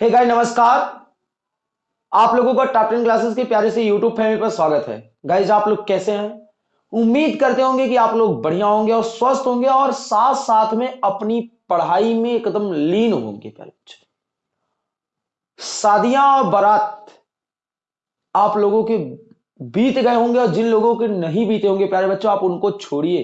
हे hey guys नमस्कार। आप लोगों का टॉप टेन क्लासेस के प्यारे से यूट्यूब फैमिली पर स्वागत है। गाइज़ आप लोग कैसे हैं? उम्मीद करते होंगे कि आप लोग बढ़िया होंगे और स्वस्थ होंगे और साथ साथ में अपनी पढ़ाई में एकदम लीन होंगे प्यारे बच्चे। शादियाँ और बारात आप लोगों के बीत गए होंगे और जिन लोगों के नहीं बीते होंगे प्यारे बच्चों, आप उनको छोड़िए।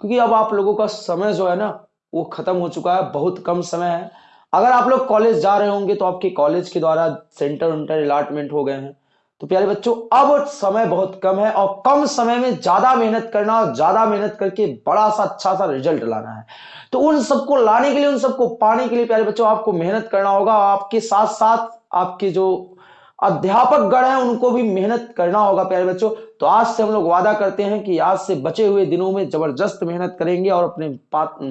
क्योंकि अब आप लोगों का समय जो है ना, वो खत्म हो चुका है, बहुत कम समय है। अगर आप लोग कॉलेज जा रहे होंगे तो आपके कॉलेज के द्वारा सेंटर उंटर अलाटमेंट हो गए हैं। तो प्यारे बच्चों, अब समय बहुत कम है और कम समय में ज़्यादा मेहनत करना और ज़्यादा मेहनत करके बड़ा सा अच्छा सा रिज़ल्ट लाना है। तो उन सबको लाने के लिए, उन सबको पाने के लिए प्यारे बच्चों, आपको मेहनत करना होगा आपके साथ साथ आपके जो अध्यापक गण है, उनको भी मेहनत करना होगा प्यारे बच्चों। तो आज से हम लोग वादा करते हैं कि आज से बचे हुए दिनों में ज़बरदस्त मेहनत करेंगे और अपने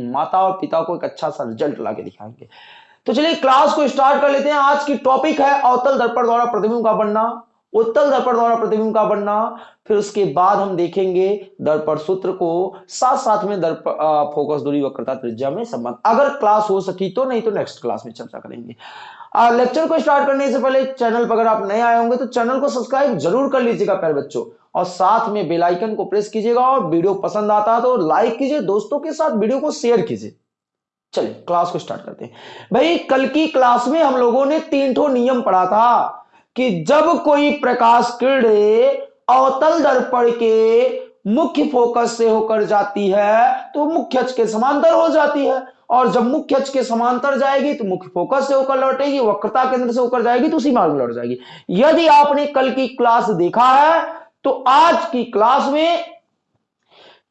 माता और पिता को एक अच्छा सा रिज़ल्ट ला के दिखाएँगे। तो चलिए क्लास को स्टार्ट कर लेते हैं। आज की टॉपिक है अवतल दर्पण द्वारा प्रतिबिंब का बनना, उत्तल दर्पण द्वारा प्रतिबिंब का बनना, फिर उसके बाद हम देखेंगे दर्पण सूत्र को। साथ साथ में दर्प फोकस दूरी, वक्रता त्रिज्या में संबंध। अगर क्लास हो सकी तो नहीं तो नेक्स्ट क्लास में चर्चा करेंगे। लेक्चर को स्टार्ट करने से पहले चैनल पर अगर आप नए आए होंगे तो चैनल को सब्सक्राइब ज़रूर कर लीजिएगा, प्यारे बच्चों। और साथ में बेलाइकन को प्रेस कीजिएगा और वीडियो पसंद आता है तो लाइक कीजिए, दोस्तों के साथ वीडियो को शेयर कीजिए। चलिए क्लास को स्टार्ट करते हैं। भाई, कल की क्लास में हम लोगों ने तीन ठो नियम पढ़ा था कि जब कोई प्रकाश किरण अवतल दर्पण के मुख्य फोकस से होकर जाती है तो मुख्य अक्ष के समांतर हो जाती है। और जब मुख्य अक्ष के समांतर जाएगी तो मुख्य फोकस से होकर लौटेगी, वक्रता केंद्र से होकर जाएगी तो उसी मार्ग में लौट जाएगी। यदि आपने कल की क्लास देखा है तो आज की क्लास में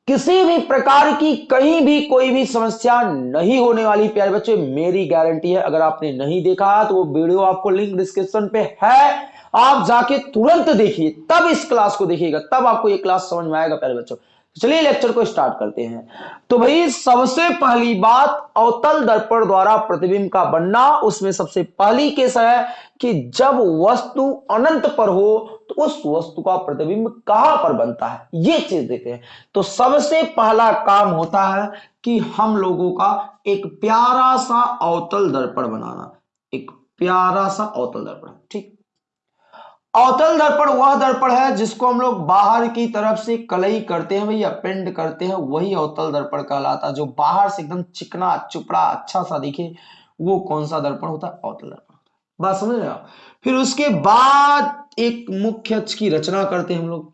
किसी भी प्रकार की कहीं भी कोई भी समस्या नहीं होने वाली, प्यारे बच्चे, मेरी गारंटी है, अगर आपने नहीं देखा तो वो वीडियो आपको लिंक डिस्क्रिप्शन पे है, आप जाके तुरंत देखिए, तब इस क्लास को देखिएगा, तब आपको ये क्लास समझ में आएगा, प्यारे बच्चों। चलिए लेक्चर को स्टार्ट करते हैं। तो भाई, सबसे पहली बात अवतल दर्पण द्वारा प्रतिबिंब का बनना, उसमें सबसे पहली केस है कि जब वस्तु अनंत पर हो तो उस वस्तु का प्रतिबिंब कहाँ पर बनता है? ये चीज़ देखते हैं। तो सबसे पहला काम होता है कि हम लोगों का एक प्यारा सा अवतल दर्पण बनाना। एक प्यारा सा अवतल दर्पण, ठीक? अवतल दर्पण वह दर्पण है जिसको हम लोग बाहर की तरफ़ से कलई करते हैं, भैया, पेंड करते हैं, वही अवतल दर्पण कहलाता है। जो बाहर से एकदम चिकना, चुपड़ा अच्छा सा दिखे, वो कौन सा दर्पण होता है? अवतल दर्पण बात समझ रहे आप? फिर उसके बाद एक मुख्य अक्ष की रचना करते हैं हम लोग।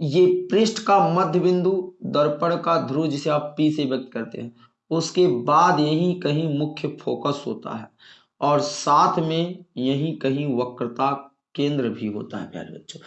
ये पृष्ठ का मध्य बिंदु दर्पण का ध्रुव जिसे आप पी से व्यक्त करते हैं, उसके बाद यही कहीं मुख्य फोकस होता है। और साथ में यही कहीं वक्रता केंद्र भी होता है, प्यारे बच्चों।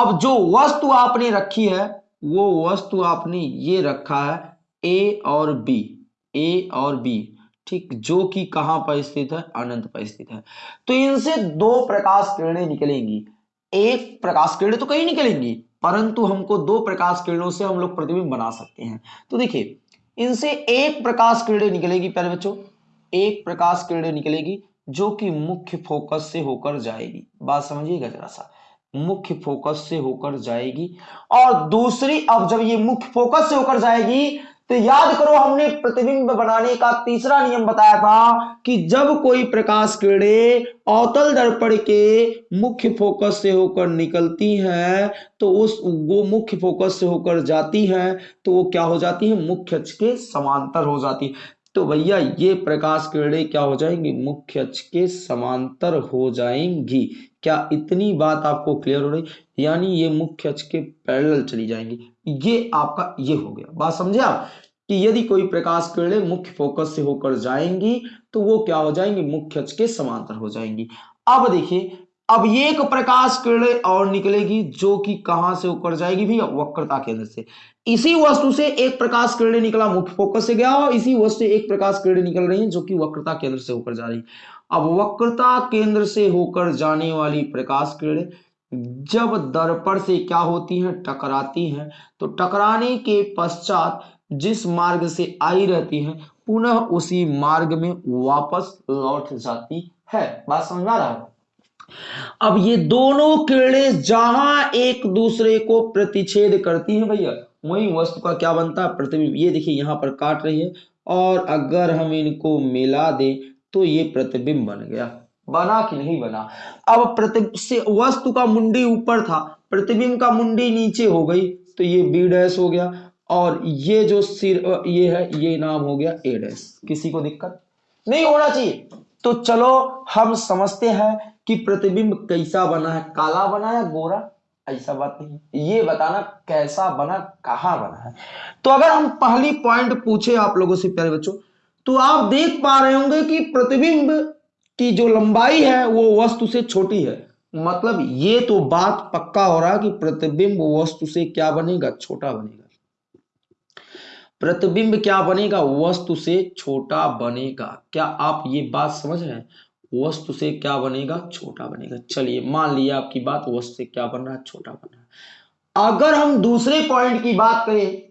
अब जो वस्तु आपने रखी है, वो वस्तु आपने ये रखा है ए और बी ए और बी ठीक, जो कि कहाँ पर स्थित है? अनंत पर स्थित है। तो इनसे दो प्रकाश किरणें निकलेंगी। एक प्रकाश किरणें तो कहीं निकलेंगी, परंतु हमको दो प्रकाश किरणों से हम लोग प्रतिबिंब बना सकते हैं। तो देखिए, इनसे एक प्रकाश किरणें निकलेगी, प्यारे बच्चों। एक प्रकाश किरणें निकलेगी जो कि मुख्य फोकस से होकर जाएगी। बात समझिएगा जरा सा। मुख्य फोकस से होकर जाएगी और दूसरी, अब जब ये मुख्य फोकस से होकर जाएगी तो याद करो हमने प्रतिबिंब बनाने का तीसरा नियम बताया था कि जब कोई प्रकाश किरणें अवतल दर्पण के मुख्य फोकस से होकर निकलती हैं तो उस, वो मुख्य फोकस से होकर जाती हैं तो वो क्या हो जाती है? मुख्य अक्ष के समांतर हो जाती है। तो भैया ये प्रकाश किरणें क्या हो जाएँगी? मुख्य अक्ष के समांतर हो जाएँगी। क्या इतनी बात आपको क्लियर हो रही? यानी ये मुख्य अक्ष के पैरेलल चली जाएँगी। ये आपका, ये हो गया। बात समझे आप? कि यदि कोई प्रकाश किरणें मुख्य फोकस से होकर जाएँगी तो वो क्या हो जाएँगी? मुख्य अक्ष के समांतर हो जाएँगी। अब देखिए अब ये एक प्रकाश किरण और निकलेगी जो कि कहाँ से होकर जाएगी भी वक्रता केंद्र से। इसी वस्तु से एक प्रकाश किरण निकला, मुख्य फोकस से गया, और इसी वस्तु से एक प्रकाश किरण निकल रही है जो कि वक्रता केंद्र से होकर जा रही अब वक्रता केंद्र से होकर जाने वाली प्रकाश किरण जब दर्पण से क्या होती है? टकराती है। तो टकराने के पश्चात जिस मार्ग से आई रहती है, पुनः उसी मार्ग में वापस लौट जाती है। बात समझ रहा है? अब ये दोनों किरणें जहाँ एक दूसरे को प्रतिच्छेद करती हैं भैया, वही वस्तु का क्या बनता है? प्रतिबिंब। ये देखिए, यहाँ पर काट रही है और अगर हम इनको मिला दें तो ये प्रतिबिंब बन गया। बना कि नहीं बना? अब प्रति वस्तु का मुंडी ऊपर था, प्रतिबिंब का मुंडी नीचे हो गई तो ये बी डैश हो गया और ये जो सिर ये है, ये नाम हो गया ए डैश। किसी को दिक्कत? नहीं होना चाहिए। तो चलो, हम समझते हैं कि प्रतिबिंब कैसा बना है, काला बना है, गोरा? ऐसा बात नहीं ये बताना कैसा बना, कहाँ बना है। तो अगर हम पहली पॉइंट पूछे आप लोगों से, प्यारे बच्चों तो आप देख पा रहे होंगे कि प्रतिबिंब की जो लंबाई है, वो वस्तु से छोटी है। मतलब ये तो बात पक्का हो रहा है कि प्रतिबिंब वस्तु से क्या बनेगा, छोटा बनेगा। प्रतिबिंब क्या बनेगा, वस्तु से छोटा बनेगा। क्या आप ये बात समझ रहे हैं? वस्तु से क्या बनेगा? छोटा बनेगा। चलिए, मान लिया आपकी बात वस्तु से क्या बन रहा है? छोटा बन रहा है। अगर हम दूसरे पॉइंट की बात करें,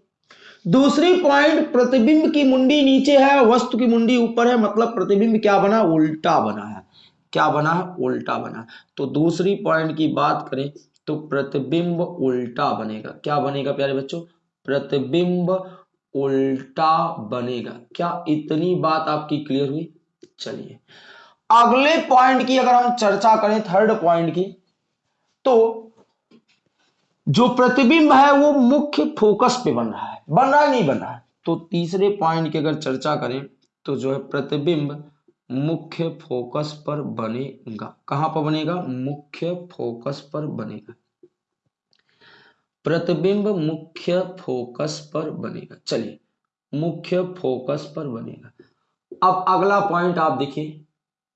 दूसरी पॉइंट प्रतिबिंब की मुंडी नीचे है, वस्तु की मुंडी ऊपर है मतलब प्रतिबिंब क्या बना? उल्टा बना है। क्या बना है? उल्टा बना तो दूसरी पॉइंट की बात करें तो प्रतिबिंब उल्टा बनेगा। क्या बनेगा प्यारे बच्चों? प्रतिबिंब उल्टा बनेगा। क्या इतनी बात आपकी क्लियर हुई? चलिए अगले पॉइंट की अगर हम चर्चा करें थर्ड पॉइंट की तो जो प्रतिबिंब है वो मुख्य फोकस पे बन रहा है। बन रहा है, नहीं बन रहा है? तो तीसरे पॉइंट की अगर चर्चा करें तो जो है प्रतिबिंब मुख्य फोकस पर बनेगा। कहाँ पर बनेगा? मुख्य फोकस पर बनेगा। प्रतिबिंब मुख्य फोकस पर बनेगा। चलिए, मुख्य फोकस पर बनेगा। अब अगला पॉइंट आप देखिए।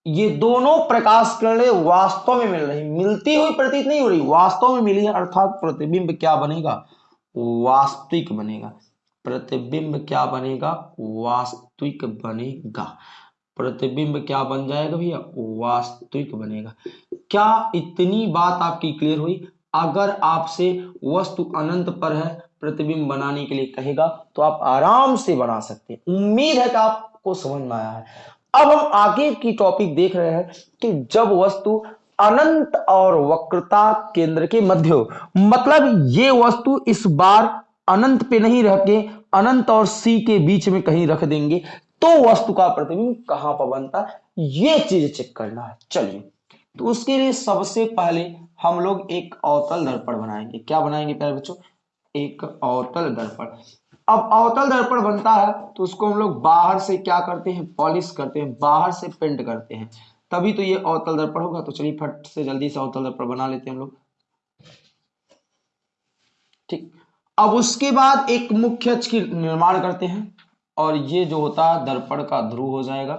ये दोनों प्रकाश किरणें वास्तव में मिल रही मिलती हुई प्रतीत नहीं हो रही, वास्तव में मिली है, अर्थात प्रतिबिंब क्या बनेगा? वास्तविक बनेगा। प्रतिबिंब क्या बनेगा? वास्तविक बनेगा। प्रतिबिंब क्या बन जाएगा भैया? वास्तविक बनेगा। क्या इतनी बात आपकी क्लियर हुई? अगर आपसे वस्तु अनंत पर है, प्रतिबिंब बनाने के लिए कहेगा तो आप आराम से बना सकते हैं। उम्मीद है कि आपको समझ में आया है। अब हम आगे की टॉपिक देख रहे हैं कि जब वस्तु अनंत और वक्रता केंद्र के मध्य हो मतलब ये वस्तु इस बार अनंत पे नहीं रह के अनंत और सी के बीच में कहीं रख देंगे तो वस्तु का प्रतिबिंब कहाँ पर बनता? ये चीज़ चेक करना है। चलिए तो उसके लिए सबसे पहले हम लोग एक अवतल दर्पण बनाएँगे। क्या बनाएँगे प्यारे बच्चों? एक अवतल दर्पण। अब अवतल दर्पण बनता है तो उसको हम लोग बाहर से क्या करते हैं? पॉलिश करते हैं, बाहर से पेंट करते हैं। तभी तो ये अवतल दर्पण होगा तो चलिए फट से जल्दी से अवतल दर्पण बना लेते हैं हम लोग। ठीक। अब उसके बाद एक मुख्य अक्ष की निर्माण करते हैं, और ये जो होता है, दर्पण का ध्रुव हो जाएगा।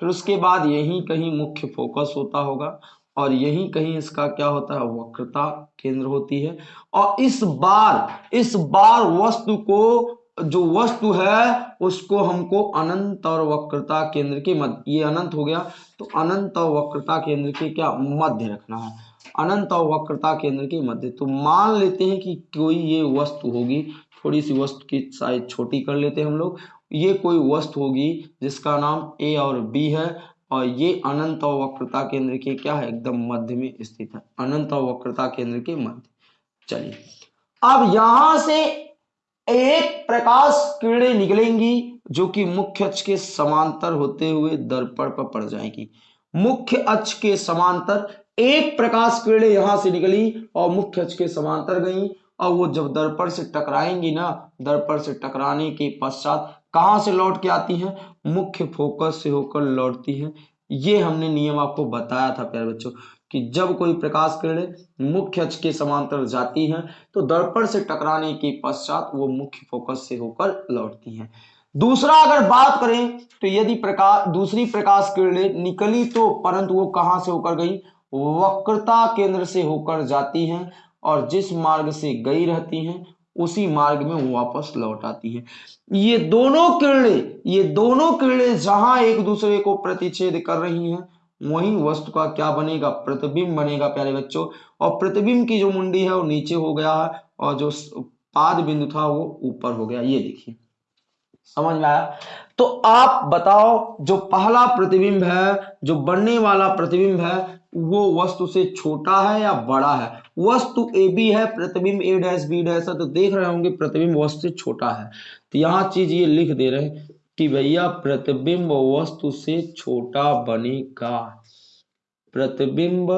फिर उसके बाद यही कहीं मुख्य फोकस होता होगा, और यही कहीं इसका क्या होता है? वक्रता केंद्र होती है। और इस बार इस बार वस्तु को जो वस्तु है, उसको हमको अनंत और वक्रता केंद्र के मध्य, ये अनंत हो गया। तो अनंत और वक्रता केंद्र के क्या? मध्य रखना है। अनंत और वक्रता केंद्र के मध्य। तो मान लेते हैं कि कोई ये वस्तु होगी थोड़ी सी वस्तु की साइज़ छोटी कर लेते हैं हम लोग। ये कोई वस्तु होगी, जिसका नाम ए और बी है, और ये अनंत और वक्रता केंद्र के क्या है? एकदम मध्य में स्थित है। अनंत और वक्रता केंद्र के मध्य। चलिए। अब यहाँ से एक प्रकाश किरणें निकलेंगी जो कि मुख्य अक्ष के समांतर होते हुए दर्पण पर पड़ जाएँगी। मुख्य अक्ष के समांतर, एक प्रकाश किरणें यहाँ से निकली और मुख्य अक्ष के समांतर गई। और वो जब दर्पण से टकराएँगी ना, दर्पण से टकराने के पश्चात कहाँ से लौट के आती हैं? मुख्य फोकस से होकर लौटती हैं। ये हमने नियम आपको बताया था, प्यारे बच्चों। कि जब कोई प्रकाश किरणें मुख्य अक्ष के समांतर जाती हैं तो दर्पण से टकराने के पश्चात वो मुख्य फोकस से होकर लौटती हैं। दूसरा अगर बात करें तो यदि प्रकाश दूसरी प्रकाश किरणें निकली तो परंतु वो कहाँ से होकर गई? वक्रता केंद्र से होकर जाती हैं और जिस मार्ग से गई रहती हैं, उसी मार्ग में वो वापस लौट आती है। ये दोनों किरणें, ये दोनों किरणें जहाँ एक दूसरे को प्रतिच्छेद कर रही हैं वही वस्तु का क्या बनेगा? प्रतिबिंब बनेगा, प्यारे बच्चों। और प्रतिबिंब की जो मुंडी है, वो नीचे हो गया है, और जो पाद बिंदु था, वो ऊपर हो गया। ये देखिए। समझ में आया? तो आप बताओ, जो पहला प्रतिबिंब है, जो बनने वाला प्रतिबिंब है, वो वस्तु से छोटा है या बड़ा है? वस्तु ए बी है, प्रतिबिंब ए डैश बी डैश है तो देख रहे होंगे, प्रतिबिंब वस्तु से छोटा है। तो यहाँ चीज़ ये लिख दे रहे कि भैया प्रतिबिंब वस्तु से छोटा बनेगा। प्रतिबिंब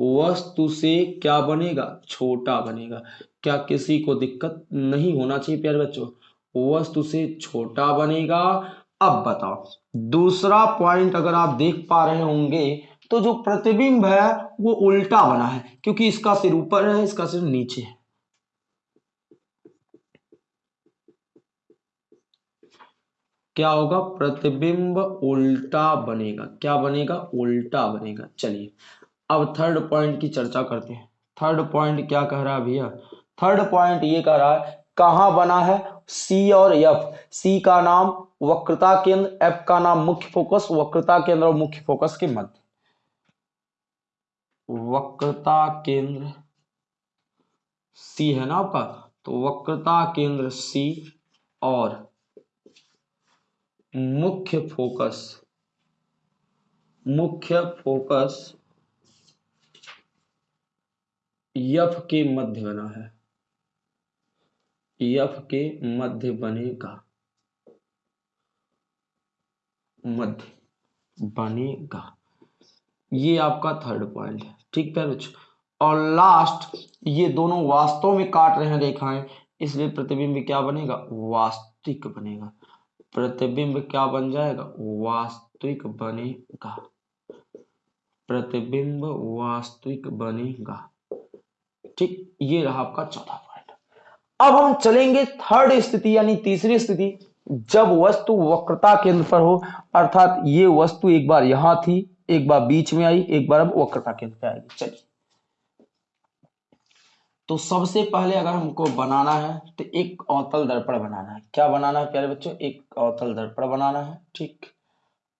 वस्तु से क्या बनेगा? छोटा बनेगा। क्या किसी को दिक्कत नहीं होना चाहिए प्यारे बच्चों? वस्तु से छोटा बनेगा। अब बताओ, दूसरा पॉइंट अगर आप देख पा रहे होंगे तो जो प्रतिबिंब है, वो उल्टा बना है, क्योंकि इसका सिर ऊपर है, इसका सिर नीचे है। क्या होगा? प्रतिबिंब उल्टा बनेगा। क्या बनेगा? उल्टा बनेगा। चलिए, अब थर्ड पॉइंट की चर्चा करते हैं। थर्ड पॉइंट क्या कह रहा है भैया? थर्ड पॉइंट ये कह रहा है, कहाँ बना है? सी और एफ़ सी का नाम वक्रता केंद्र एफ़ का नाम मुख्य फोकस वक्रता केंद्र और मुख्य फोकस के मध्य। वक्रता केंद्र सी है ना आपका? तो वक्रता केंद्र सी और मुख्य फोकस मुख्य फोकस यफ के मध्य बना है। यफ के मध्य बनेगा। मध्य बनेगा। ये आपका थर्ड पॉइंट है। ठीक है बच्चों और लास्ट ये दोनों वास्तव में काट रहे हैं, रेखाएँ। इसलिए प्रतिबिंब क्या बनेगा? वास्तविक बनेगा। प्रतिबिंब क्या बन जाएगा? वास्तविक बनेगा। प्रतिबिंब वास्तविक बनेगा। ठीक, ये रहा आपका चौथा पॉइंट अब हम चलेंगे थर्ड स्थिति, यानी तीसरी स्थिति। जब वस्तु वक्रता केंद्र पर हो, अर्थात ये वस्तु एक बार यहाँ थी, एक बार बीच में आई, एक बार अब वक्रता केंद्र पे आएगी। चलिए। तो सबसे पहले अगर हमको बनाना है तो एक अवतल दर्पण बनाना है। क्या बनाना है प्यारे बच्चों? एक अवतल दर्पण बनाना है, ठीक।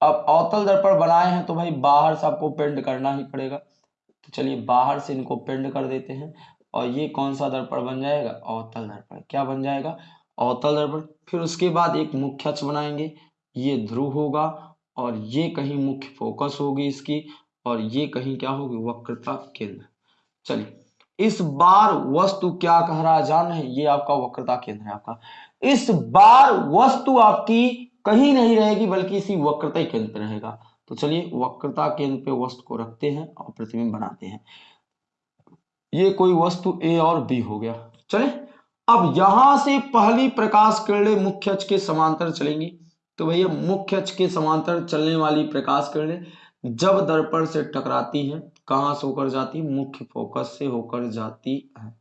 अब अवतल दर्पण बनाए हैं तो भाई बाहर से आपको पेंट करना ही पड़ेगा। तो चलिए बाहर से इनको पेंट कर देते हैं, और ये कौन सा दर्पण बन जाएगा? अवतल दर्पण। क्या बन जाएगा? अवतल दर्पण। फिर उसके बाद एक मुख्य अक्ष बनाएँगे, ये ध्रुव होगा, और ये कहीं मुख्य फोकस होगी इसकी, और ये कहीं क्या होगी? वक्रता केंद्र। चलिए। इस बार वस्तु क्या कह रहा है? जान रहे ये आपका वक्रता केंद्र है आपका। इस बार वस्तु आपकी कहीं नहीं रहेगी, बल्कि इसी वक्रता केंद्र पे रहेगा। तो चलिए, वक्रता केंद्र पे वस्तु को रखते हैं और प्रतिबिंब बनाते हैं। ये कोई वस्तु ए और बी हो गया। चले, अब यहाँ से पहली प्रकाश किरणें मुख्य अक्ष के समांतर चलेंगी। तो भैया, मुख्य अक्ष के समांतर चलने वाली प्रकाश किरणें जब दर्पण से टकराती हैं कहाँ से होकर जाती मुख्य फोकस से होकर जाती है।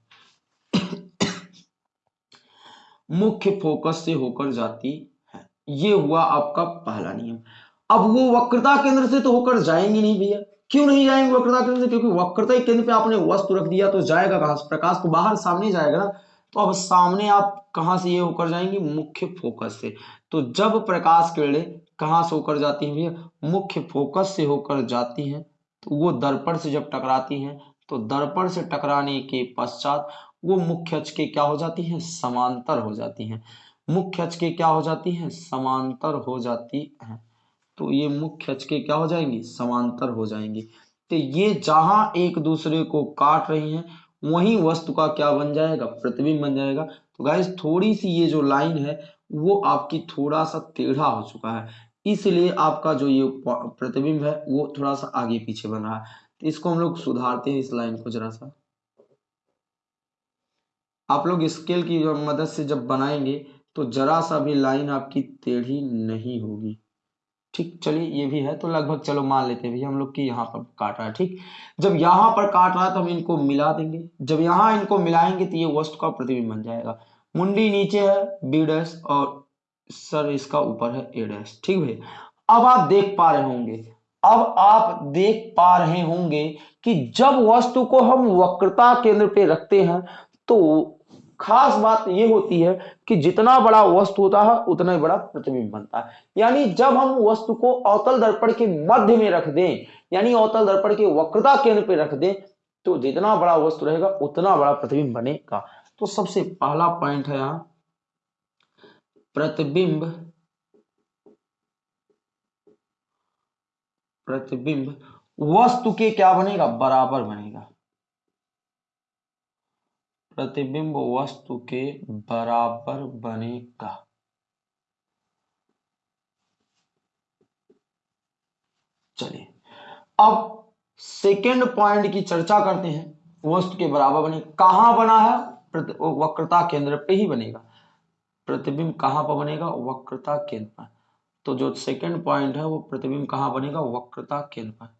मुख्य फोकस से होकर जाती है। ये हुआ आपका पहला नियम। अब वो वक्रता केंद्र से तो होकर जाएँगे नहीं भैया। क्यों नहीं जाएँगे वक्रता केंद्र से? क्योंकि वक्रता केंद्र पे आपने वस्तु रख दिया तो जाएगा कहाँ प्रकाश तो बाहर सामने जाएगा ना। तो अब सामने आप कहाँ से ये होकर जाएँगे? मुख्य फोकस से। तो जब प्रकाश किरणें कहाँ से होकर जाती हैं भैया? मुख्य फोकस से होकर जाती हैं। वो दर्पण से जब टकराती हैं तो दर्पण से टकराने के पश्चात वो मुख्य अक्ष के क्या हो जाती हैं? समांतर हो जाती हैं। मुख्य अक्ष के क्या हो जाती हैं? समांतर हो जाती हैं। तो ये मुख्य अक्ष के क्या हो जाएँगी? समांतर हो जाएँगी। तो ये जहाँ एक दूसरे को काट रही हैं, वही वस्तु का क्या बन जाएगा? प्रतिबिंब बन जाएगा। तो गाइस थोड़ी सी ये जो लाइन है, वो आपकी थोड़ा सा टेढ़ा हो चुका है। इसलिए आपका जो ये प्रतिबिंब है, वो थोड़ा सा आगे पीछे बन रहा है। तो इसको हम लोग सुधारते हैं इस लाइन को जरा सा। आप लोग स्केल की मदद से जब बनाएँगे तो जरा सा भी लाइन आपकी टेढ़ी नहीं होगी। ठीक, चलिए, ये भी है तो लगभग चलो मान लेते हैं भैया, हम लोग की यहाँ पर काट रहा है, ठीक? जब यहाँ पर काट रहा है तो हम इनको मिला देंगे। जब यहाँ इनको मिलाएँगे तो ये वस्तु का प्रतिबिंब बन जाएगा। मुंडी नीचे है, बीडस और सर, इसका ऊपर है ए डैश ठीक भैया? अब आप देख पा रहे होंगे, अब आप देख पा रहे होंगे कि जब वस्तु को हम वक्रता केंद्र पे रखते हैं तो खास बात यह होती है कि जितना बड़ा वस्तु होता है, उतना ही बड़ा प्रतिबिंब बनता है। यानी जब हम वस्तु को अवतल दर्पण के मध्य में रख दें, यानी अवतल दर्पण के वक्रता केंद्र पे रख दें तो जितना बड़ा वस्तु रहेगा, उतना बड़ा प्रतिबिंब बनेगा। तो सबसे पहला पॉइंट है यहाँ प्रतिबिंब प्रतिबिंब, वस्तु के क्या बनेगा? बराबर बनेगा। प्रतिबिंब वस्तु के बराबर बनेगा। चलिए, अब सेकेंड पॉइंट की चर्चा करते हैं। वस्तु के बराबर बने कहाँ बना है? वक्रता केंद्र पे ही बनेगा। प्रतिबिंब कहाँ पर बनेगा? वक्रता केंद्र पर। तो जो सेकंड पॉइंट है, वो प्रतिबिंब कहाँ बनेगा? वक्रता केंद्र पर।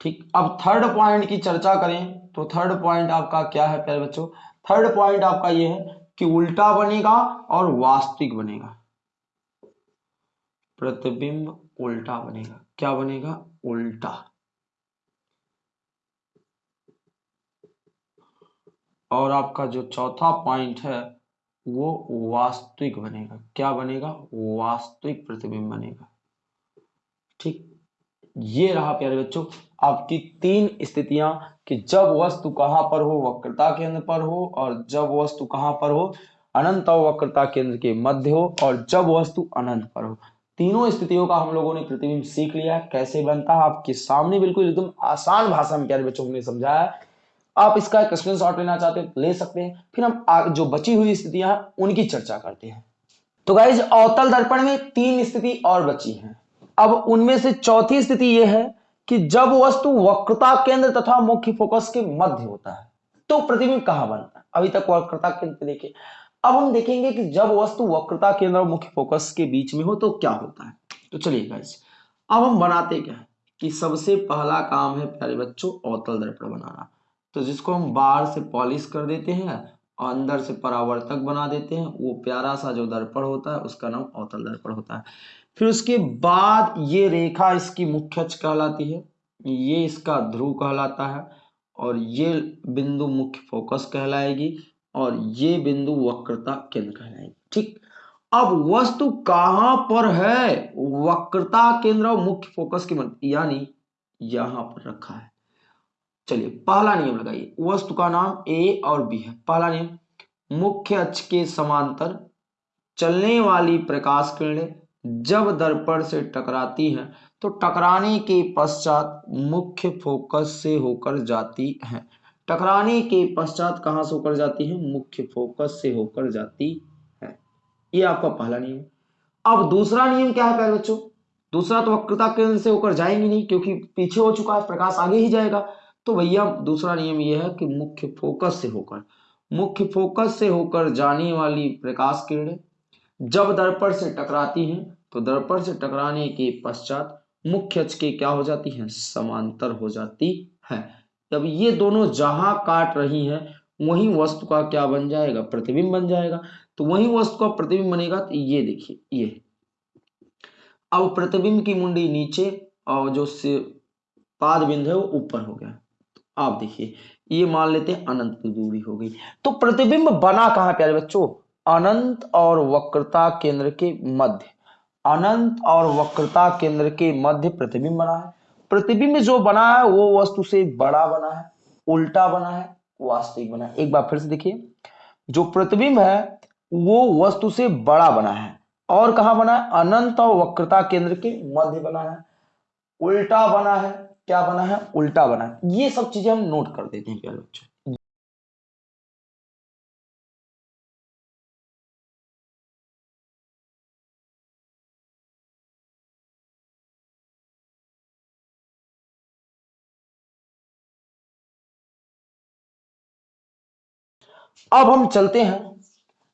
ठीक, अब थर्ड पॉइंट की चर्चा करें। तो थर्ड पॉइंट आपका क्या है, प्यारे बच्चों? थर्ड पॉइंट आपका ये है कि उल्टा बनेगा और वास्तविक बनेगा। प्रतिबिंब उल्टा बनेगा। क्या बनेगा? उल्टा। और आपका जो चौथा पॉइंट है, वो वास्तविक बनेगा। क्या बनेगा? वास्तविक प्रतिबिंब बनेगा। ठीक? ये रहा प्यारे बच्चों, आपकी तीन स्थितियाँ कि जब वस्तु कहाँ पर हो, वक्रता केंद्र पर हो, और जब वस्तु कहाँ पर हो, अनंत और वक्रता केंद्र के मध्य हो, और जब वस्तु अनंत पर हो। तीनों स्थितियों का हम लोगों ने प्रतिबिंब सीख लिया कैसे बनता है? आपके सामने बिल्कुल एकदम आसान भाषा में प्यारे बच्चों ने समझाया आप इसका एक स्क्रीन शॉट लेना चाहते हैं, ले सकते हैं। फिर हम जो बची हुई स्थितियाँ उनकी चर्चा करते हैं। तो गाइज़ अवतल दर्पण में तीन स्थिति और बची हैं। अब उनमें से चौथी स्थिति यह है कि जब वस्तु वक्रता केंद्र तथा मुख्य फोकस के मध्य होता है तो प्रतिबिंब कहाँ बनता है? अभी तक वक्रता केंद्र देखिए। अब हम देखेंगे कि जब वस्तु वक्रता केंद्र और मुख्य फोकस के बीच में हो तो क्या होता है। तो चलिए गाइस अब हम बनाते क्या है कि सबसे पहला काम है प्यारे बच्चों अवतल दर्पण बनाना। तो जिसको हम बाहर से पॉलिश कर देते हैं और अंदर से परावर्तक बना देते हैं, वो प्यारा सा जो दर्पण होता है, उसका नाम अवतल दर्पण होता है। फिर उसके बाद ये रेखा इसकी मुख्य अक्ष कहलाती है, ये इसका ध्रुव कहलाता है और ये बिंदु मुख्य फोकस कहलाएगी। और ये बिंदु वक्रता केंद्र कहलाएगी। ठीक? अब वस्तु कहाँ पर है? वक्रता केंद्र और मुख्य फोकस के यानी यहाँ पर रखा है। चलिए, पहला नियम लगाइए। वस्तु का नाम ए और बी है। पहला नियम, मुख्य अक्ष के समांतर चलने वाली प्रकाश किरणें जब दर्पण से टकराती हैं तो टकराने के पश्चात मुख्य फोकस से होकर जाती हैं। टकराने के पश्चात कहाँ से होकर जाती है? मुख्य फोकस से होकर जाती है। ये आपका पहला नियम। अब दूसरा नियम क्या है पहले बच्चों? दूसरा तो वक्रता केंद्र से होकर जाएँगे नहीं, क्योंकि पीछे हो चुका है, प्रकाश आगे ही जाएगा। तो भैया, दूसरा नियम यह है कि मुख्य फोकस से होकर। मुख्य फोकस से होकर जाने वाली प्रकाश किरणें जब दर्पण से टकराती हैं तो दर्पण से टकराने के पश्चात मुख्य अक्ष के क्या हो जाती हैं? समांतर हो जाती है। तब ये दोनों जहाँ काट रही हैं, वही वस्तु का क्या बन जाएगा? प्रतिबिंब बन जाएगा। तो वही वस्तु का प्रतिबिंब बनेगा तो ये देखिए, ये अब प्रतिबिंब की मुंडी नीचे और जो पाद बिंदु है वो ऊपर हो गया। तो आप देखिए, ये मान लेते हैं अनंत की दूरी हो गई। तो प्रतिबिंब बना कहा, प्यारे बच्चों? अनंत और वक्रता केंद्र के मध्य। अनंत और वक्रता केंद्र के मध्य प्रतिबिंब बना है। प्रतिबिंब जो बना है, वो वस्तु से बड़ा बना है, उल्टा बना है वास्तविक बना है। एक बार फिर से देखिए, जो प्रतिबिंब है, वो वस्तु से बड़ा बना है। और कहा बना है? अनंत और वक्रता केंद्र के मध्य बना है। उल्टा बना है, क्या बना है? उल्टा बना है। ये सब चीज़ें हम नोट कर देते हैं, प्यारे बच्चों। अब हम चलते हैं।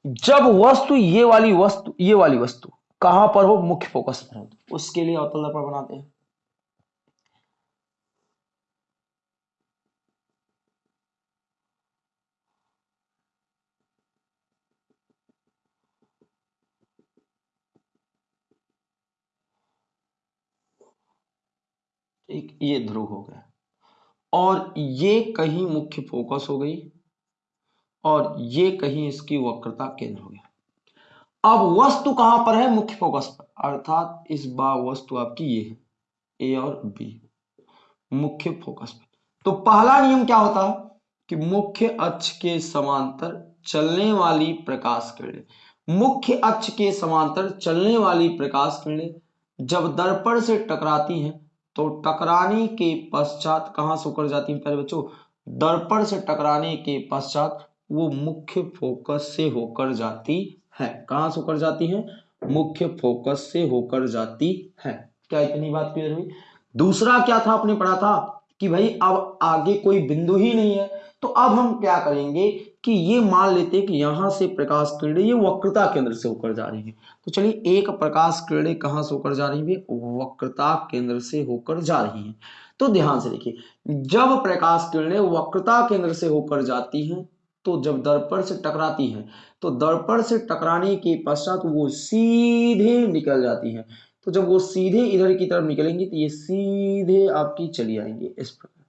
जब वस्तु ये वाली वस्तु, ये वाली वस्तु, कहाँ पर हो? मुख्य फोकस पर हो। उसके लिए अवतल दर्पण बनाते हैं। एक ये ध्रुव हो गया। और ये कहीं मुख्य फोकस हो गई। और ये कहीं इसकी वक्रता केंद्र हो गया। अब वस्तु कहाँ पर है? मुख्य फोकस पर। अर्थात इस बार वस्तु आपकी ये है ए और बी मुख्य फोकस पर। तो पहला नियम क्या होता है? कि मुख्य अक्ष के समांतर चलने वाली प्रकाश किरणें। मुख्य अक्ष के समांतर चलने वाली प्रकाश किरणें जब दर्पण से टकराती हैं तो टकराने के पश्चात कहाँ से होकर जाती हैं? पहले बच्चों, दर्पण से टकराने के पश्चात वो मुख्य फोकस से होकर जाती है। कहाँ से होकर जाती है? मुख्य फोकस से होकर जाती है। क्या इतनी बात क्लियर हुई? दूसरा क्या था? आपने पढ़ा था कि भाई अब आगे कोई बिंदु ही नहीं है। तो अब हम क्या करेंगे कि ये मान लेते कि यहाँ से प्रकाश किरणें ये वक्रता केंद्र से होकर जा रही है। तो चलिए एक प्रकाश किरणें कहाँ से होकर जा रही है? वक्रता केंद्र से होकर जा रही है। तो ध्यान से देखिए, जब प्रकाश किरणें वक्रता केंद्र से होकर जाती हैं तो जब दर्पण से टकराती हैं तो दर्पण से टकराने के पश्चात वो सीधे निकल जाती हैं। तो जब वो सीधे इधर की तरफ़ निकलेंगी तो ये सीधे आपकी चली आएँगे इस प्रकार।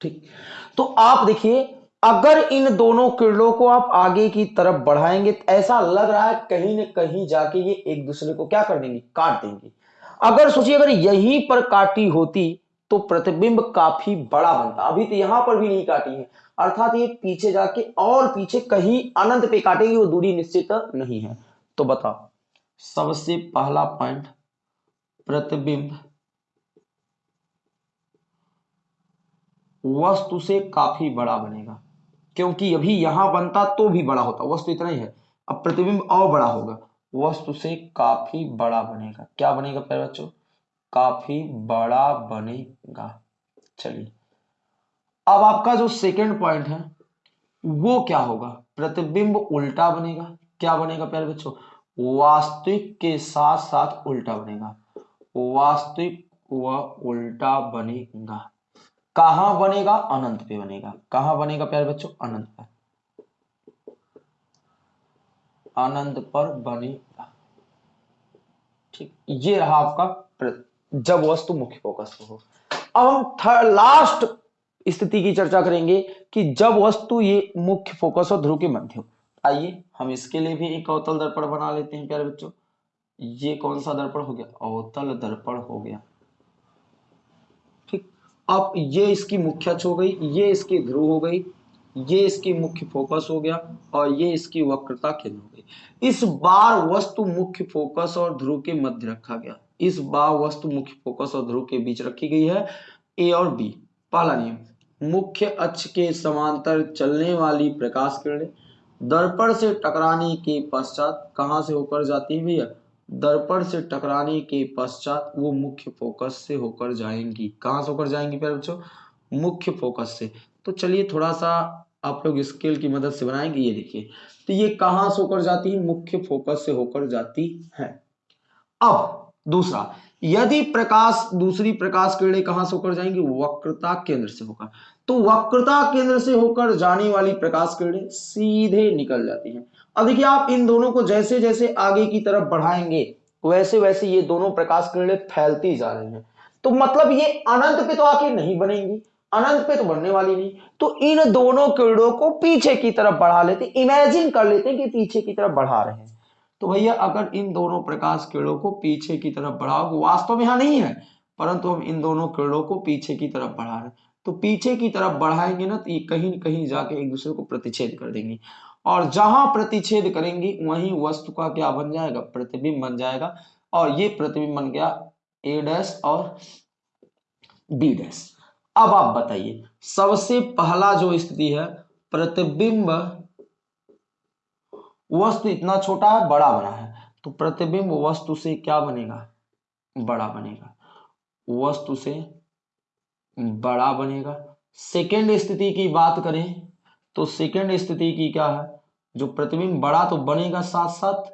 ठीक? तो आप देखिए, अगर इन दोनों किरणों को आप आगे की तरफ़ बढ़ाएँगे तो ऐसा लग रहा है कहीं न कहीं जाके ये एक दूसरे को क्या कर देंगे? काट देंगे। अगर सोचिए, अगर यहीं पर काटी होती तो प्रतिबिंब काफ़ी बड़ा बनता। अभी तो यहाँ पर भी नहीं काटी है। अर्थात ये पीछे जाके और पीछे कहीं अनंत पे काटेगी, वो दूरी निश्चित नहीं है। तो बताओ, सबसे पहला पॉइंट प्रतिबिंब वस्तु से काफ़ी बड़ा बनेगा। क्योंकि अभी यहाँ बनता तो भी बड़ा होता, वस्तु इतना ही है। अब प्रतिबिंब और बड़ा होगा, वस्तु से काफ़ी बड़ा बनेगा। क्या बनेगा प्यारे बच्चों? काफ़ी बड़ा बनेगा। चलिए, अब आपका जो सेकंड पॉइंट है, वो क्या होगा? प्रतिबिंब उल्टा बनेगा। क्या बनेगा प्यारे बच्चों? वास्तविक के साथ साथ उल्टा बनेगा। वास्तविक व उल्टा बनेगा। कहा बनेगा? अनंत पे बनेगा। कहा बनेगा प्यारे बच्चों? अनंत पर अनंत पर बनेगा। ठीक, ये रहा आपका जब वस्तु मुख्य फोकस हो। अब हम थर्ड लास्ट स्थिति की चर्चा करेंगे कि जब वस्तु ये मुख्य फोकस और ध्रुव के मध्य हो। आइए, हम इसके लिए भी एक अवतल दर्पण बना लेते हैं, प्यारे बच्चों। ये कौन सा दर्पण हो गया? अवतल दर्पण हो गया। ठीक, अब ये इसकी मुख्य अक्ष हो गई, ये इसकी ध्रुव हो गई, ये इसकी मुख्य फोकस हो गया और ये इसकी वक्रता केंद्र हो गई। इस बार वस्तु मुख्य फोकस और ध्रुव के मध्य रखा गया। इस बार वस्तु मुख्य फोकस और ध्रुव के बीच रखी गई है। ए और बी पहला नियम, मुख्य अक्ष के समांतर चलने वाली प्रकाश किरणें, दर्पण से टकराने के पश्चात कहाँ से होकर जाती है भैया? दर्पण से टकराने के पश्चात वो मुख्य फोकस से होकर जाएँगी। कहाँ से होकर जाएँगी प्यारे बच्चों? मुख्य फोकस से। तो चलिए थोड़ा सा आप लोग स्केल की मदद से बनाएँगे, ये देखिए। तो ये कहाँ से होकर जाती है? मुख्य फोकस से होकर जाती है। अब दूसरा, यदि प्रकाश, दूसरी प्रकाश किरणें कहाँ से होकर जाएँगी? वक्रता केंद्र से होकर। तो वक्रता केंद्र से होकर जाने वाली प्रकाश किरणें सीधे निकल जाती हैं। अब देखिए, आप इन दोनों को जैसे जैसे आगे की तरफ़ बढ़ाएँगे वैसे वैसे ये दोनों प्रकाश किरणें फैलती जा रही हैं। तो मतलब ये अनंत पे तो आके नहीं बनेंगी, अनंत पे तो बनने वाली नहीं। तो इन दोनों किरणों को पीछे की तरफ़ बढ़ा लेते इमेजिन कर लेते हैं कि पीछे की तरफ़ बढ़ा रहे हैं। तो भैया, अगर इन दोनों प्रकाश किरणों को पीछे की तरफ़ बढ़ाओ वास्तव में यहाँ नहीं है, परंतु हम इन दोनों किरणों को पीछे की तरफ़ बढ़ा रहे तो पीछे की तरफ़ बढ़ाएँगे ना तो ये कहीं न कहीं जाके एक दूसरे को प्रतिच्छेद कर देंगे। और जहाँ प्रतिच्छेद करेंगी, वहीं वस्तु का क्या बन जाएगा? प्रतिबिंब बन जाएगा। और ये प्रतिबिंब बन गया ए डैश और बी डैश अब आप बताइए, सबसे पहला जो स्थिति है, प्रतिबिंब वस्तु इतना छोटा है बड़ा बना है। तो प्रतिबिंब वस्तु से क्या बनेगा? बड़ा बनेगा। वस्तु से बड़ा बनेगा। सेकेंड स्थिति की बात करें तो सेकेंड स्थिति की क्या है? जो प्रतिबिंब बड़ा तो बनेगा साथ साथ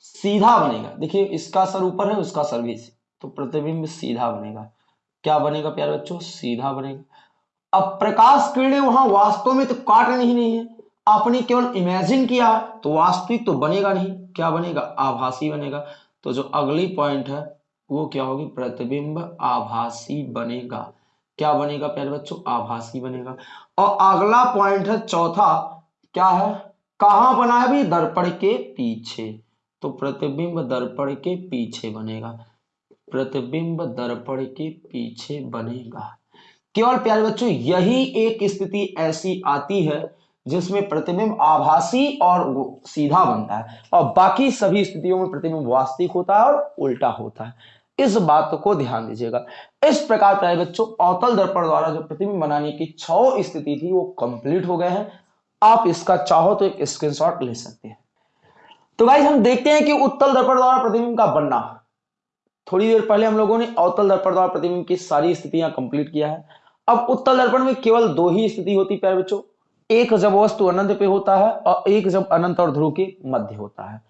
सीधा बनेगा। देखिए इसका सर ऊपर है उसका सर भी तो प्रतिबिंब सीधा बनेगा। क्या बनेगा प्यारे बच्चों? सीधा बनेगा। अब प्रकाश किरणें वहाँ वास्तव में तो काट नहीं, नहीं है। आपने केवल इमेजिन किया तो वास्तविक तो बनेगा नहीं। क्या बनेगा? आभासी बनेगा। तो जो अगली पॉइंट है, वो क्या होगी? प्रतिबिंब आभासी बनेगा। क्या बनेगा, प्यारे बच्चों? आभासी बनेगा। और अगला पॉइंट है, चौथा, क्या है? कहाँ बना है दर्पण के पीछे। तो प्रतिबिंब दर्पण के पीछे बनेगा। प्रतिबिंब दर्पण के पीछे बनेगा। केवल प्यारे बच्चों, यही एक स्थिति ऐसी आती है जिसमें प्रतिबिंब आभासी और सीधा बनता है और बाकी सभी स्थितियों में प्रतिबिंब वास्तविक होता है और उल्टा होता है। इस बात को ध्यान दीजिएगा। इस प्रकार प्यारे बच्चों, अवतल दर्पण द्वारा जो प्रतिबिंब बनाने की छह स्थिति थी, वो कंप्लीट हो गए हैं। आप इसका चाहो तो एक स्क्रीनशॉट ले सकते हैं। तो भाई हम देखते हैं कि उत्तल दर्पण द्वारा प्रतिबिंब का बनना। थोड़ी देर पहले हम लोगों ने अवतल दर्पण द्वारा प्रतिबिंब की सारी स्थितियाँ कंप्लीट किया है। अब उत्तल दर्पण में केवल दो ही स्थिति होती प्यारे बच्चों। एक जब वस्तु अनंत पे होता है और एक जब अनंत और ध्रुव के मध्य होता है।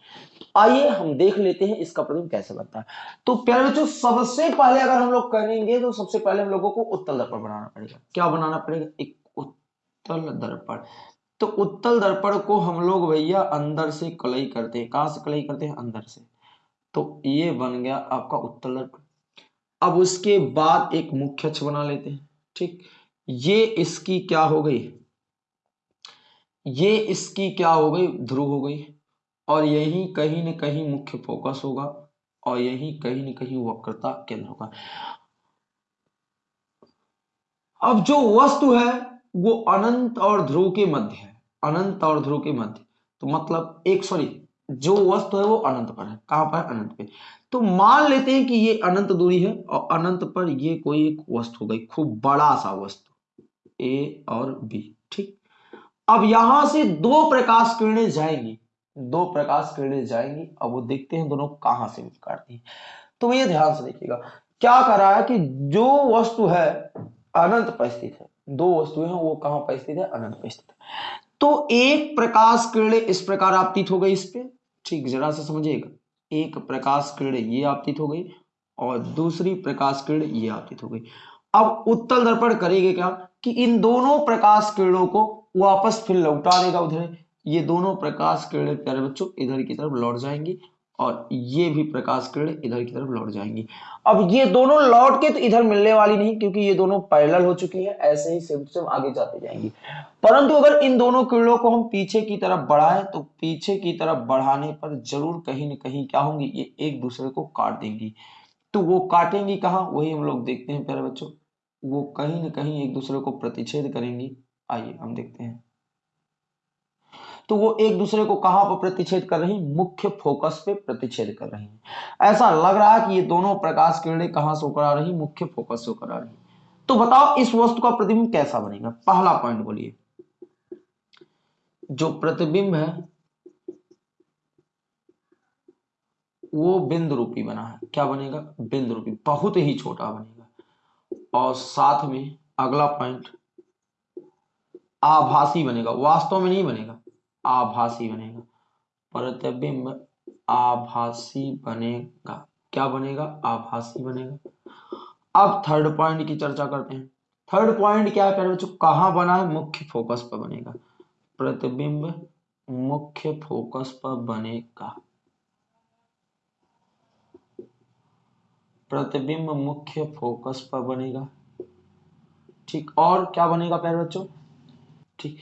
आइए हम देख लेते हैं इसका प्रतिबिंब कैसे बनता है। तो प्यारे बच्चों, सबसे पहले अगर हम लोग करेंगे तो सबसे पहले हम लोगों को उत्तल दर्पण बनाना पड़ेगा। क्या बनाना पड़ेगा? एक उत्तल दर्पण। तो उत्तल दर्पण को हम लोग भैया अंदर से कलई करते हैं। कहाँ से कलई करते हैं? अंदर से। तो ये बन गया आपका उत्तल दर्पण। अब उसके बाद एक मुख्य अक्ष बना लेते हैं। ठीक? ये इसकी क्या हो गई? ये इसकी क्या हो गई? ध्रुव हो गई। और यही कहीं न कहीं मुख्य फोकस होगा और यही कहीं न कहीं वक्रता केंद्र होगा। अब जो वस्तु है, वो अनंत और ध्रुव के मध्य है। अनंत और ध्रुव के मध्य। तो मतलब एक सॉरी जो वस्तु है वो अनंत पर है। कहाँ पर? अनंत पे। तो मान लेते हैं कि ये अनंत दूरी है और अनंत पर ये कोई एक वस्तु हो गई, खूब बड़ा सा वस्तु ए और बी ठीक? अब यहाँ से दो प्रकाश किरणें जाएँगी। दो प्रकाश किरणें जाएँगी, अब वो देखते हैं दोनों कहाँ से काटती है। तो ये ध्यान से देखिएगा, क्या कर रहा है कि जो वस्तु है, अनंत पर स्थित है। दो वस्तुएँ हैं, वो कहाँ पर स्थित है? अनंत पर स्थित है। तो एक प्रकाश किरण इस प्रकार आपतित हो गई इस पे। ठीक, जरा से समझिएगा। एक प्रकाश किरण ये आपतित हो गई और दूसरी प्रकाश किरण ये आपतित हो गई। अब उत्तल दर्पण करेंगे क्या? कि इन दोनों प्रकाश किरणों को वापस फिर लौटा देगा उधर। ये दोनों प्रकाश किरणें प्यारे बच्चों, इधर की तरफ़ लौट जाएँगी और ये भी प्रकाश किरणें इधर की तरफ़ लौट जाएँगी। अब ये दोनों लौट के तो इधर मिलने वाली नहीं, क्योंकि ये दोनों पैरेलल हो चुकी हैं, ऐसे ही सेम सेम आगे जाते जाएँगी। परंतु अगर इन दोनों किरणों को हम पीछे की तरफ़ बढ़ाएँ तो पीछे की तरफ़ बढ़ाने पर ज़रूर कहीं न कहीं क्या होंगी, ये एक दूसरे को काट देंगी। तो वो काटेंगी कहाँ? वही हम लोग देखते हैं प्यारे बच्चों। वो कहीं ना कहीं एक दूसरे को प्रतिच्छेद करेंगी। आइए, हम देखते हैं। तो वो एक दूसरे को कहाँ पर प्रतिच्छेद कर रही मुख्य फोकस पे प्रतिच्छेद कर रही ऐसा लग रहा है कि ये दोनों प्रकाश किरणें कहाँ से होकर आ रही मुख्य फोकस से होकर आ रही तो बताओ, इस वस्तु का प्रतिबिंब कैसा बनेगा? पहला पॉइंट बोलिए। जो प्रतिबिंब है, वो बिंदु रूपी बना है। क्या बनेगा? बिंदु रूपी, बहुत ही छोटा बनेगा। और साथ में अगला पॉइंट आभासी बनेगा, वास्तव में नहीं बनेगा, आभासी बनेगा। प्रतिबिंब आभासी बनेगा। क्या बनेगा? आभासी बनेगा। अब थर्ड पॉइंट की चर्चा करते हैं। थर्ड पॉइंट क्या है पहले बच्चों? कहाँ बना है? मुख्य फोकस पर बनेगा। प्रतिबिंब मुख्य फोकस पर बनेगा। प्रतिबिंब मुख्य फोकस पर बनेगा। ठीक, और क्या बनेगा प्यारे बच्चों? ठीक।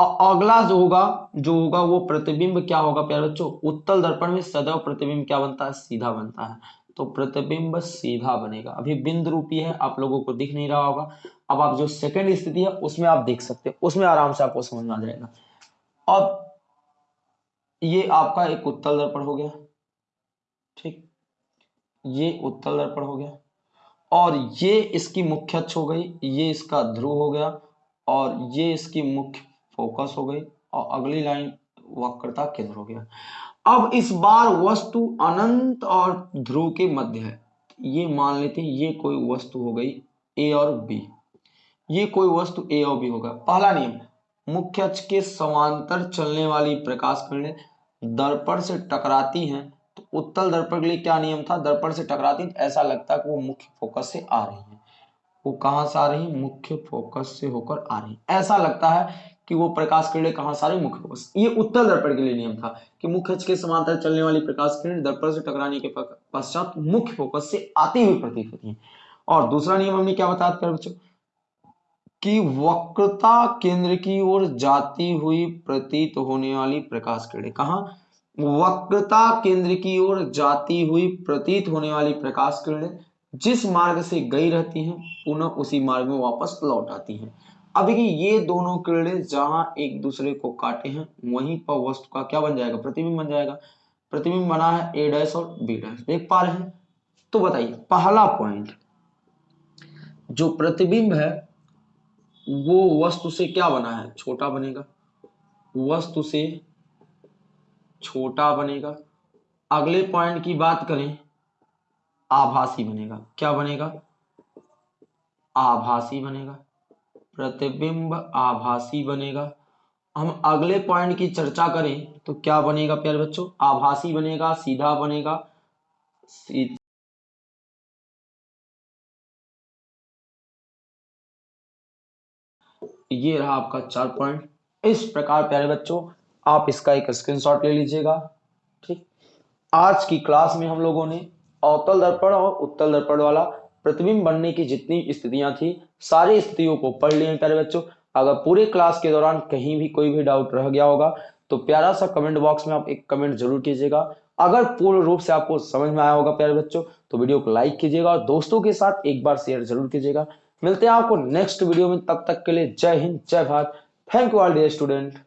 अगला जो होगा जो होगा वो प्रतिबिंब क्या होगा प्यारे बच्चों? उत्तल दर्पण में सदैव प्रतिबिंब क्या बनता है? सीधा बनता है। तो प्रतिबिंब सीधा बनेगा। अभी बिंद रूपी है, आप लोगों को दिख नहीं रहा होगा। अब आप जो सेकंड स्थिति है, उसमें आप देख सकते हैं। उसमें आराम से आपको समझ में आ जाएगा। अब ये आपका एक उत्तल दर्पण हो गया। ठीक। ये उत्तल दर्पण हो गया। और ये इसकी मुख्य अक्ष हो गई। ये इसका ध्रुव हो गया। और ये इसकी मुख्य फोकस हो गई और अगली लाइन वक्रता केंद्र हो गया। अब इस बार वस्तु अनंत और ध्रुव के मध्य है। ये मान लेते हैं, ये कोई वस्तु हो गई ए और बी ये कोई वस्तु ए और बी होगा। पहला नियम, मुख्य अक्ष के समांतर चलने वाली प्रकाश किरणें दर्पण से टकराती हैं। तो उत्तल दर्पण के लिए क्या नियम था? दर्पण से टकराती तो ऐसा लगता है कि वो मुख्य फोकस से आ रही है। वो कहाँ से आ रही मुख्य फोकस से होकर आ रही ऐसा लगता है कि वो प्रकाश किरणें कहाँ से आ रही मुख्य फोकस ये उत्तर दर्पण के लिए नियम था कि मुख्य के समांतर चलने वाली प्रकाश किरण दर्पण से टकराने के पश्चात मुख्य फोकस से आती हुई प्रतीत होती है। और दूसरा नियम हमने क्या बताया था, बच्चों? कि वक्रता केंद्र की ओर जाती हुई प्रतीत होने वाली प्रकाश किरणें। कहा? वक्रता केंद्र की ओर जाती हुई प्रतीत होने वाली प्रकाश किरणें जिस मार्ग से गई रहती हैं, पुनः उसी मार्ग में वापस लौट आती हैं। अब देखिए, ये दोनों किरणें जहाँ एक दूसरे को काटे हैं, वहीं पर वस्तु का क्या बन जाएगा? प्रतिबिंब बन जाएगा। प्रतिबिंब बना है ए डैश और बी डैश देख पा रहे हैं? तो बताइए, पहला पॉइंट जो प्रतिबिंब है, वो वस्तु से क्या बना है? छोटा बनेगा। वस्तु से छोटा बनेगा। अगले पॉइंट की बात करें आभासी बनेगा। क्या बनेगा? आभासी बनेगा। प्रतिबिंब आभासी बनेगा। हम अगले पॉइंट की चर्चा करें तो क्या बनेगा प्यारे बच्चों? आभासी बनेगा, सीधा बनेगा, सी... ये रहा आपका चार पॉइंट इस प्रकार प्यारे बच्चों, आप इसका एक स्क्रीनशॉट ले लीजिएगा, ठीक? आज की क्लास में हम लोगों ने अवतल दर्पण और उत्तल दर्पण वाला प्रतिबिंब बनने की जितनी स्थितियाँ थी, सारी स्थितियों को पढ़ लिए प्यारे बच्चों। अगर पूरे क्लास के दौरान कहीं भी कोई भी डाउट रह गया होगा तो प्यारा सा कमेंट बॉक्स में आप एक कमेंट ज़रूर कीजिएगा। अगर पूर्ण रूप से आपको समझ में आया होगा प्यारे बच्चों तो वीडियो को लाइक कीजिएगा और दोस्तों के साथ एक बार शेयर ज़रूर कीजिएगा। मिलते हैं आपको नेक्स्ट वीडियो में, तब तक के लिए जय हिंद, जय Bharat. Thank you all dear student